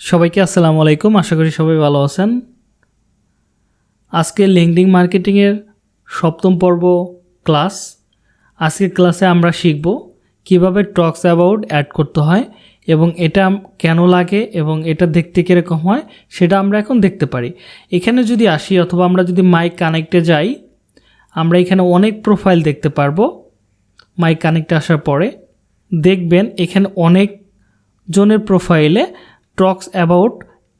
সবাইকে আসসালামু আলাইকুম। আশা করি সবাই ভালো আছেন। আজকে লিঙ্কডিং মার্কেটিংয়ের সপ্তম পর্ব ক্লাস আজকের ক্লাসে আমরা শিখব কীভাবে টক্স অ্যাবাউট অ্যাড করতে হয় এবং এটা কেন লাগে এবং এটা দেখতে কীরকম হয় সেটা আমরা এখন দেখতে পারি। এখানে যদি আসি অথবা আমরা যদি মাইক কানেক্টে যাই, আমরা এখানে অনেক প্রোফাইল দেখতে পারব। মাইক কানেক্টে আসার পরে দেখবেন এখানে অনেক জনের প্রোফাইলে টক্স অ্যাবাউট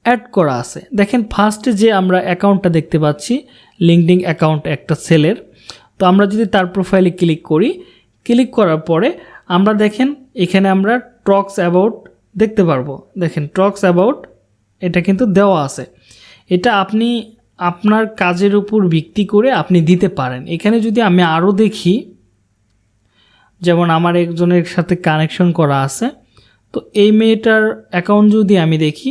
অ্যাড করা আছে। দেখেন ফার্স্টে যে আমরা অ্যাকাউন্টটা দেখতে পাচ্ছি লিঙ্কডিং অ্যাকাউন্ট একটা সেলের তো আমরা যদি তার প্রোফাইলে ক্লিক করি ক্লিক করার পরে আমরা দেখেন, এখানে আমরা টক্স অ্যাবাউট দেখতে পারব। দেখেন টক্স অ্যাবাউট এটা কিন্তু দেওয়া আছে। এটা আপনি আপনার কাজের উপর ভিত্তি করে আপনি দিতে পারেন। এখানে যদি আমি আরও দেখি, যেমন আমার একজনের সাথে কানেকশন করা আছে তো এই মেয়েটার অ্যাকাউন্ট যদি আমি দেখি,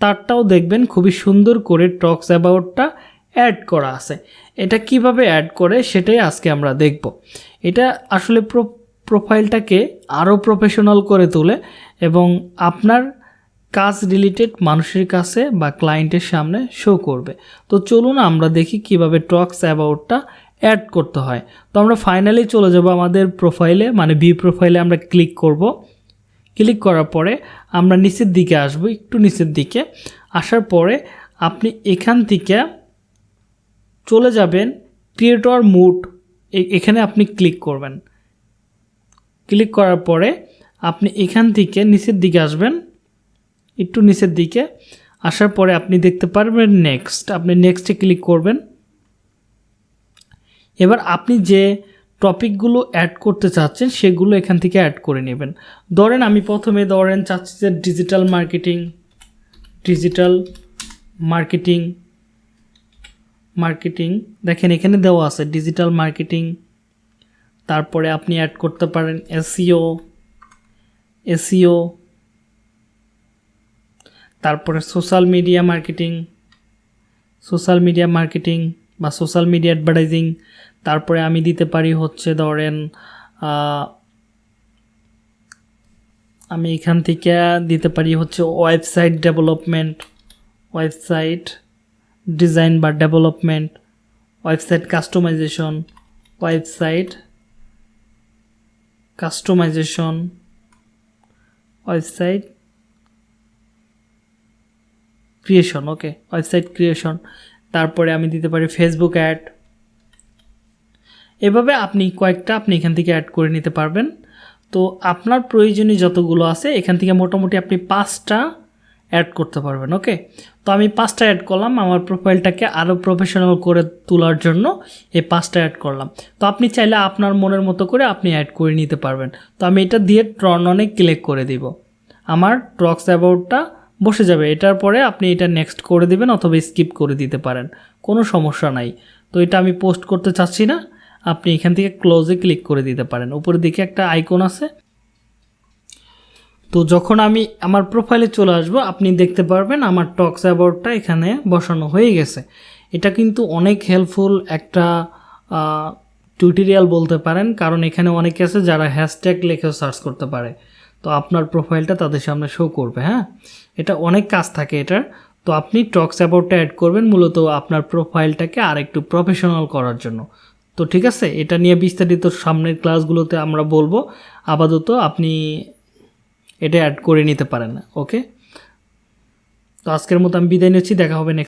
তারটাও দেখবেন খুবই সুন্দর করে টক্স অ্যাবাউটটা অ্যাড করা আছে। এটা কীভাবে অ্যাড করে সেটাই আজকে আমরা দেখব। এটা আসলে প্রো প্রোফাইলটাকে আরও প্রফেশনাল করে তোলে এবং আপনার কাজ রিলেটেড মানুষের কাছে বা ক্লায়েন্টের সামনে শো করবে। তো চলুন আমরা দেখি কীভাবে টক্স অ্যাবাউটটা অ্যাড করতে হয়। তো আমরা ফাইনালি চলে যাব আমাদের প্রোফাইলে মানে বি প্রোফাইলে আমরা ক্লিক করব। ক্লিক করার পরে আমরা নিচের দিকে আসব, একটু নিচের দিকে। আসার পরে আপনি এখান থেকে চলে যাবেন ক্রিয়েটর মুড এখানে আপনি ক্লিক করবেন। ক্লিক করার পরে আপনি এখান থেকে নিচের দিকে আসবেন, একটু নিচের দিকে। আসার পরে আপনি দেখতে পারবেন নেক্সট আপনি নেক্সটে ক্লিক করবেন। এবার আপনি যে টপিকগুলো অ্যাড করতে চাচ্ছেন, সেগুলো এখান থেকে অ্যাড করে নেবেন। ধরেন আমি প্রথমে ধরেন চাচ্ছি যে digital marketing digital marketing marketing দেখেন এখানে দেওয়া আছে ডিজিটাল মার্কেটিং তারপরে আপনি অ্যাড করতে পারেন এসিও এসিও তারপরে social media marketing social media marketing বা সোশ্যাল মিডিয়া অ্যাডভার্টাইজিং তারপরে আমি দিতে পারি হচ্ছে ধরেন আমি এখান থেকে দিতে পারি হচ্ছে ওয়েবসাইট ডেভেলপমেন্ট, ওয়েবসাইট ডিজাইন বা development, website customization website customization, website creation, okay, website creation. তারপরে আমি দিতে পারি ফেসবুক অ্যাড। এভাবে আপনি কয়েকটা আপনি এখান থেকে অ্যাড করে নিতে পারবেন। তো আপনার প্রয়োজনীয় যতগুলো আছে, এখান থেকে মোটামুটি আপনি পাঁচটা অ্যাড করতে পারবেন ওকে তো আমি পাঁচটা অ্যাড করলাম, আমার প্রোফাইলটাকে আরও প্রফেশনাল করে তোলার জন্য এই পাঁচটা অ্যাড করলাম। তো আপনি চাইলে আপনার মনের মতো করে আপনি অ্যাড করে নিতে পারবেন। তো আমি এটা দিয়ে ট্রন অনেক ক্লিক করে দিব। আমার ট্রক্স অ্যাবাউটটা বসে যাবে। এটার পরে আপনি এটা নেক্সট করে দিবেন অথবা স্কিপ করে দিতে পারেন। কোনো সমস্যা নাই। তো এটা আমি পোস্ট করতে চাচ্ছি না। আপনি এখান থেকে ক্লোজে ক্লিক করে দিতে পারেন। উপরের দিকে একটা আইকন আছে। তো যখন আমি আমার প্রোফাইলে চলে আসব, আপনি দেখতে পারবেন আমার টক্স অ্যাবাউটটা এখানে বসানো হয়ে গেছে। এটা কিন্তু অনেক হেল্পফুল একটা টিউটোরিয়াল বলতে পারেন। কারণ এখানে অনেকে আছে যারা হ্যাশট্যাগ লিখে সার্চ করতে পারে। তো আপনার প্রোফাইলটা তাদের সামনে শো করবে হ্যাঁ? এটা অনেক কাজ থাকে এটার। তো আপনি টক্স অ্যাবাউটটা অ্যাড করবেন মূলত আপনার প্রোফাইলটাকে আর একটু প্রফেশনাল করার জন্য। তো ঠিক আছে, এটা নিয়ে বিস্তারিত সামনের ক্লাসগুলোতে আমরা বলব। আপাতত আপনি এটা অ্যাড করে নিতে পারেন ওকে তো আজকের মতো আমি বিদায় নিচ্ছি, দেখা হবে